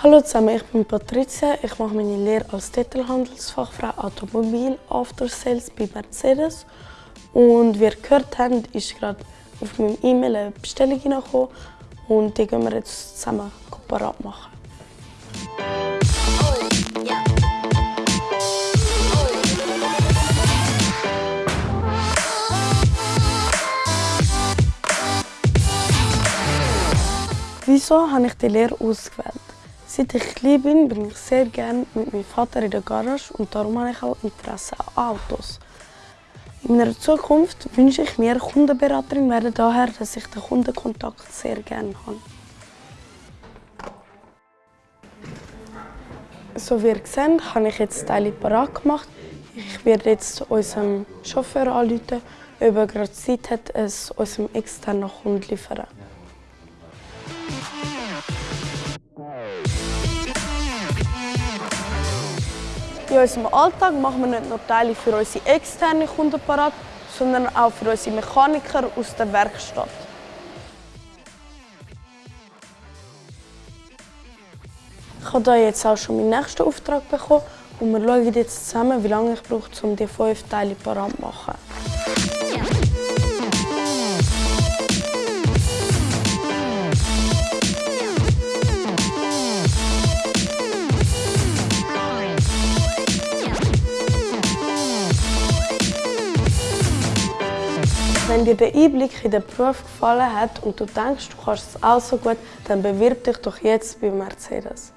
Hallo zusammen, ich bin Patricia. Ich mache meine Lehre als Detailhandelsfachfrau Automobil After Sales bei Mercedes. Und wie ihr gehört habt, ist gerade auf meinem E-Mail eine Bestellung hineingekommen und die gehen wir jetzt zusammen parat machen. Wieso habe ich die Lehre ausgewählt? Seit ich klein bin, bin ich sehr gerne mit meinem Vater in der Garage und darum habe ich auch Interesse an Autos. In meiner Zukunft wünsche ich mir Kundenberaterin werden, daher, dass ich den Kundenkontakt sehr gerne habe. So wie ihr seht, habe ich jetzt Teile parat gemacht. Ich werde jetzt unserem Chauffeur anrufen, ob er gerade Zeit hat, es unserem externen Kunden zu liefern. In unserem Alltag machen wir nicht nur Teile für unsere externen Kunden parat, sondern auch für unsere Mechaniker aus der Werkstatt. Ich habe hier jetzt auch schon meinen nächsten Auftrag bekommen und wir schauen jetzt zusammen, wie lange ich brauche, um die fünf Teile parat zu machen. Wenn dir der Einblick in den Beruf gefallen hat und du denkst, du kannst es auch so gut, dann bewirb dich doch jetzt bei Mercedes.